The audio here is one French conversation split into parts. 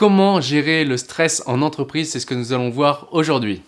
Comment gérer le stress en entreprise C'est ce que nous allons voir aujourd'hui.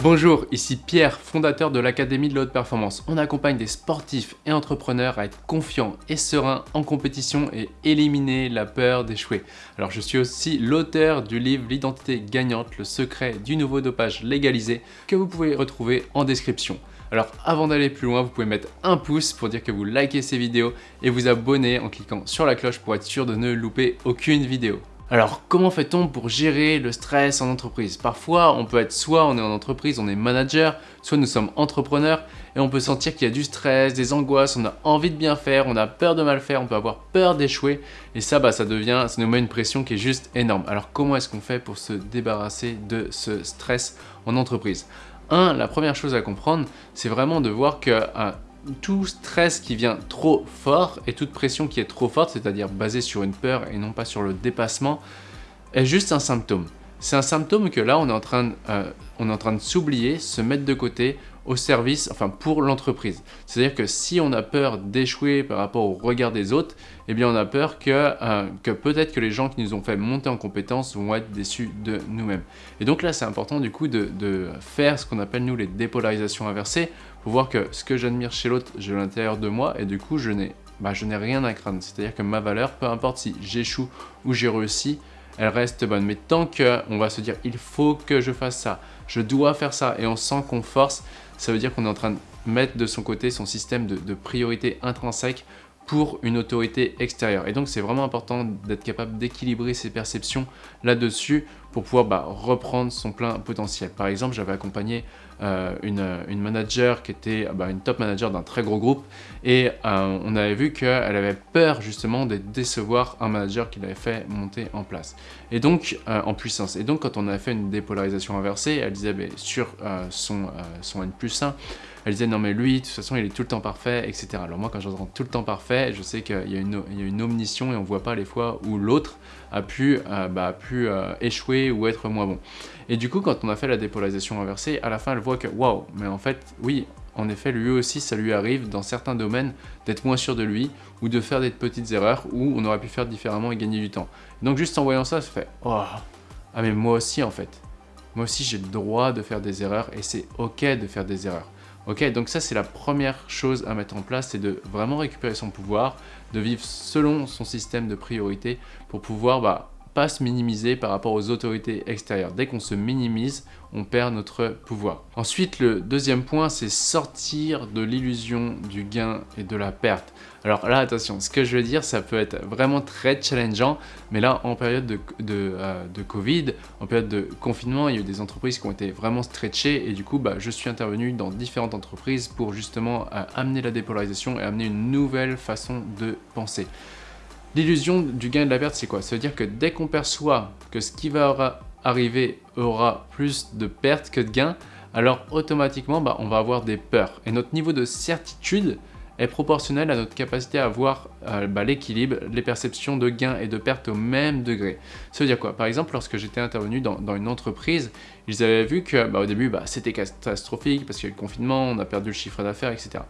Bonjour, ici Pierre, fondateur de l'Académie de la Haute Performance. On accompagne des sportifs et entrepreneurs à être confiants et sereins en compétition et éliminer la peur d'échouer. Alors je suis aussi l'auteur du livre L'identité gagnante, le secret du nouveau dopage légalisé que vous pouvez retrouver en description. Alors avant d'aller plus loin, vous pouvez mettre un pouce pour dire que vous likez ces vidéos et vous abonner en cliquant sur la cloche pour être sûr de ne louper aucune vidéo. Alors comment fait-on pour gérer le stress en entreprise? Parfois on peut être soit on est en entreprise, on est manager, soit nous sommes entrepreneurs et on peut sentir qu'il y a du stress, des angoisses, on a envie de bien faire, on a peur de mal faire, on peut avoir peur d'échouer et ça bah, ça devient, ça nous met une pression qui est juste énorme. Alors comment est-ce qu'on fait pour se débarrasser de ce stress en entreprise? Un, la première chose à comprendre, c'est vraiment de voir que euh, tout stress qui vient trop fort et toute pression qui est trop forte, c'est-à-dire basée sur une peur et non pas sur le dépassement, est juste un symptôme. C'est un symptôme que là, on est en train, euh, on est en train de s'oublier, se mettre de côté au service, enfin pour l'entreprise. C'est-à-dire que si on a peur d'échouer par rapport au regard des autres, eh bien on a peur que, euh, que peut-être que les gens qui nous ont fait monter en compétences vont être déçus de nous-mêmes. Et donc là, c'est important du coup de, faire ce qu'on appelle nous les dépolarisations inversées pour voir que ce que j'admire chez l'autre, j'ai l'intérieur de moi et du coup, je n'ai bah, je n'ai rien à craindre. C'est-à-dire que ma valeur, peu importe si j'échoue ou j'ai réussi, elle reste bonne. Mais tant qu'on va se dire, il faut que je fasse ça, je dois faire ça, et on sent qu'on force, ça veut dire qu'on est en train de mettre de son côté son système de, priorité intrinsèque pour une autorité extérieure. Et donc c'est vraiment important d'être capable d'équilibrer ses perceptions là-dessus pour pouvoir bah, reprendre son plein potentiel. Par exemple, j'avais accompagné euh, une, une, manager qui était bah, une top manager d'un très gros groupe et euh, on avait vu qu'elle avait peur justement de décevoir un manager qui l'avait fait monter en place et donc euh, en puissance. Et donc quand on a fait une dépolarisation inversée, elle disait bah, sur son, N plus 1, elle disait non mais lui de toute façon il est tout le temps parfait etc. Alors moi quand j'entends tout le temps parfait, je sais qu'il y, a une omniscience et on voit pas les fois où l'autre a pu échouer ou être moins bon. Et du coup quand on a fait la dépolarisation inversée, à la fin elle que, waouh, mais en fait, oui, en effet, lui aussi, ça lui arrive dans certains domaines d'être moins sûr de lui ou de faire des petites erreurs où on aurait pu faire différemment et gagner du temps. Donc juste en voyant ça, ça fait, oh, ah mais moi aussi en fait. Moi aussi, j'ai le droit de faire des erreurs et c'est ok de faire des erreurs. Ok, donc ça c'est la première chose à mettre en place, c'est de vraiment récupérer son pouvoir, de vivre selon son système de priorité pour pouvoir bah, se minimiser par rapport aux autorités extérieures. Dès qu'on se minimise, on perd notre pouvoir. Ensuite, le deuxième point, c'est sortir de l'illusion du gain et de la perte. Alors là, attention, ce que je veux dire, ça peut être vraiment très challengeant, mais là, en période de, de, euh, Covid, en période de confinement, il y a eu des entreprises qui ont été vraiment stretchées, et du coup, bah, je suis intervenu dans différentes entreprises pour justement euh, amener la dépolarisation et amener une nouvelle façon de penser. L'illusion du gain et de la perte, c'est quoi? Ça veut dire que dès qu'on perçoit que ce qui va arriver aura plus de pertes que de gains, alors automatiquement, bah, on va avoir des peurs. Et notre niveau de certitude est proportionnel à notre capacité à avoir euh, bah, l'équilibre, les perceptions de gains et de pertes au même degré. Ça veut dire quoi? Par exemple, lorsque j'étais intervenu dans, une entreprise, ils avaient vu que bah, début, c'était catastrophique parce qu'il y a eu le confinement, on a perdu le chiffre d'affaires, etc.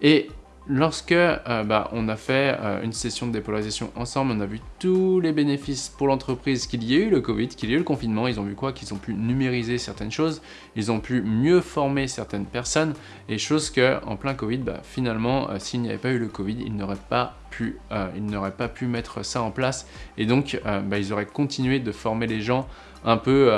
Et Lorsque euh, bah, on a fait euh, une session de dépolarisation ensemble, on a vu tous les bénéfices pour l'entreprise qu'il y ait eu le Covid, qu'il y ait eu le confinement, ils ont vu quoi? Qu'ils ont pu numériser certaines choses, ils ont pu mieux former certaines personnes, et chose que en plein Covid, bah, finalement, euh, s'il n'y avait pas eu le Covid, ils n'auraient pas pu, pas pu mettre ça en place, et donc bah, ils auraient continué de former les gens un peu,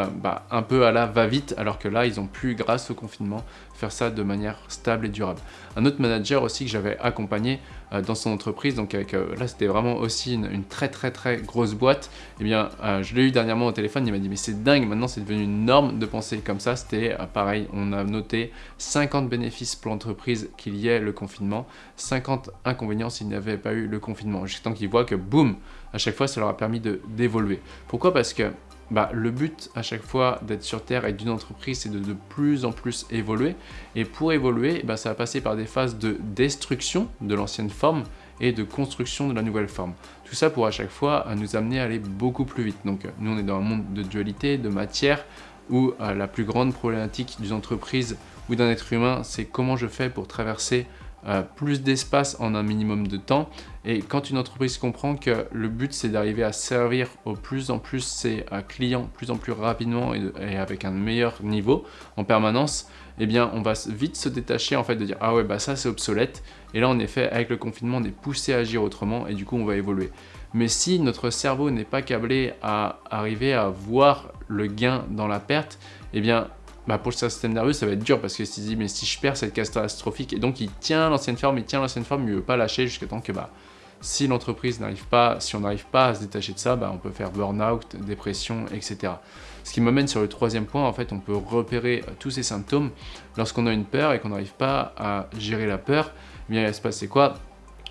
un peu à la va-vite, alors que là, ils ont pu, grâce au confinement, faire ça de manière stable et durable. Un autre manager aussi que j'avais accompagné euh, dans son entreprise, donc euh, là c'était vraiment aussi une, très très très grosse boîte, et eh bien euh, je l'ai eu dernièrement au téléphone, il m'a dit mais c'est dingue, maintenant c'est devenu une norme de penser comme ça, c'était pareil, on a noté 50 bénéfices pour l'entreprise qu'il y ait le confinement, 50 inconvénients s'il n'y avait pas eu le confinement, jusqu'à temps qu'ils voient que boum, à chaque fois ça leur a permis d'évoluer. Pourquoi? Parce que bah, le but à chaque fois d'être sur Terre et d'une entreprise, c'est de de plus en plus évoluer. Et pour évoluer, bah, ça va passer par des phases de destruction de l'ancienne forme et de construction de la nouvelle forme. Tout ça pour à chaque fois nous amener à aller beaucoup plus vite. Donc nous on est dans un monde de dualité, de matière, où euh, la plus grande problématique d'une entreprise ou d'un être humain, c'est comment je fais pour traverser euh, plus d'espace en un minimum de temps. Et quand une entreprise comprend que le but c'est d'arriver à servir au plus en plus ses euh, clients plus en plus rapidement et, avec un meilleur niveau en permanence, eh bien on va vite se détacher en fait de dire ah ouais bah ça c'est obsolète et là en effet avec le confinement on est poussé à agir autrement et du coup on va évoluer. Mais si notre cerveau n'est pas câblé à arriver à voir le gain dans la perte, eh bien bah pour le système nerveux, ça va être dur parce que s'il dit mais si je perds, c'est catastrophique. Et donc il tient l'ancienne forme, il tient l'ancienne forme, il ne veut pas lâcher jusqu'à temps que bah, si l'entreprise n'arrive pas, si on n'arrive pas à se détacher de ça, bah, on peut faire burn-out, dépression, etc. Ce qui m'amène sur le troisième point, en fait, on peut repérer tous ces symptômes lorsqu'on a une peur et qu'on n'arrive pas à gérer la peur. Eh il va se passer quoi?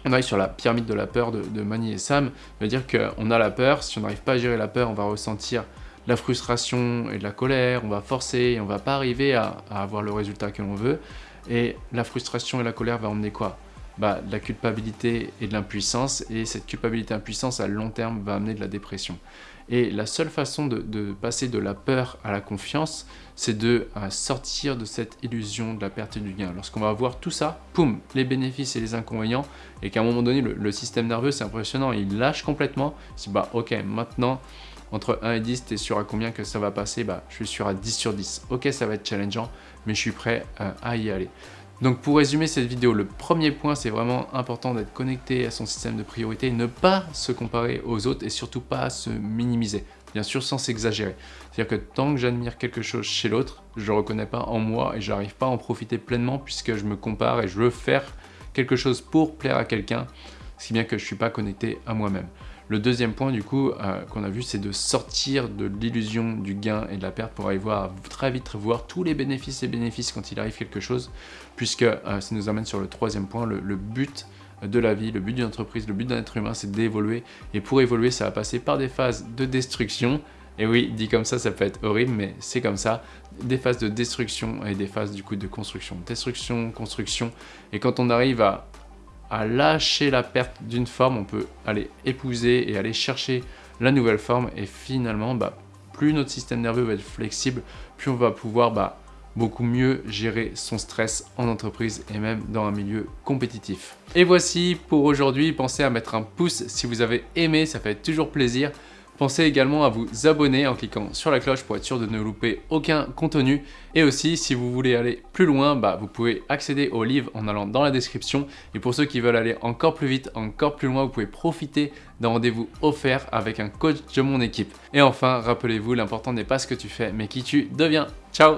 On arrive sur la pyramide de la peur de, de Mani et Sam, ça veut dire qu'on a la peur, si on n'arrive pas à gérer la peur, on va ressentir la frustration et de la colère, on va forcer on va pas arriver à, avoir le résultat que l'on veut. Et la frustration et la colère va emmener quoi? Bah, de la culpabilité et de l'impuissance, et cette culpabilité et impuissance à long terme va amener de la dépression. Et la seule façon de, passer de la peur à la confiance, c'est de sortir de cette illusion de la perte et du gain. Lorsqu'on va voir tout ça, poum, les bénéfices et les inconvénients, et qu'à un moment donné, le, le système nerveux, c'est impressionnant, il lâche complètement, il dit bah ok, maintenant, entre 1 et 10, tu es sûr à combien que ça va passer? Bah, je suis sûr à 10 sur 10. Ok, ça va être challengeant, mais je suis prêt euh, à y aller. Donc pour résumer cette vidéo, le premier point, c'est vraiment important d'être connecté à son système de priorité, ne pas se comparer aux autres et surtout pas se minimiser. Bien sûr, sans s'exagérer. C'est-à-dire que tant que j'admire quelque chose chez l'autre, je ne le reconnais pas en moi et je n'arrive pas à en profiter pleinement puisque je me compare et je veux faire quelque chose pour plaire à quelqu'un, qui bien que je ne suis pas connecté à moi-même. Le deuxième point du coup euh, qu'on a vu c'est de sortir de l'illusion du gain et de la perte pour aller voir très vite voir tous les bénéfices et bénéfices quand il arrive quelque chose puisque euh, ça nous amène sur le troisième point, le, but de la vie, le but d'une entreprise, le but d'un être humain c'est d'évoluer et pour évoluer ça va passer par des phases de destruction et oui, dit comme ça, ça peut être horrible, mais c'est comme ça. Des phases de destruction et des phases du coup de construction. Destruction, construction. Et quand on arrive à lâcher la perte d'une forme, on peut aller épouser et aller chercher la nouvelle forme et finalement, bah, plus notre système nerveux va être flexible, plus on va pouvoir bah, beaucoup mieux gérer son stress en entreprise et même dans un milieu compétitif. Et voici pour aujourd'hui, pensez à mettre un pouce si vous avez aimé, ça fait toujours plaisir. Pensez également à vous abonner en cliquant sur la cloche pour être sûr de ne louper aucun contenu. Et aussi, si vous voulez aller plus loin, bah, vous pouvez accéder au livre en allant dans la description. Et pour ceux qui veulent aller encore plus vite, encore plus loin, vous pouvez profiter d'un rendez-vous offert avec un coach de mon équipe. Et enfin, rappelez-vous, l'important n'est pas ce que tu fais, mais qui tu deviens. Ciao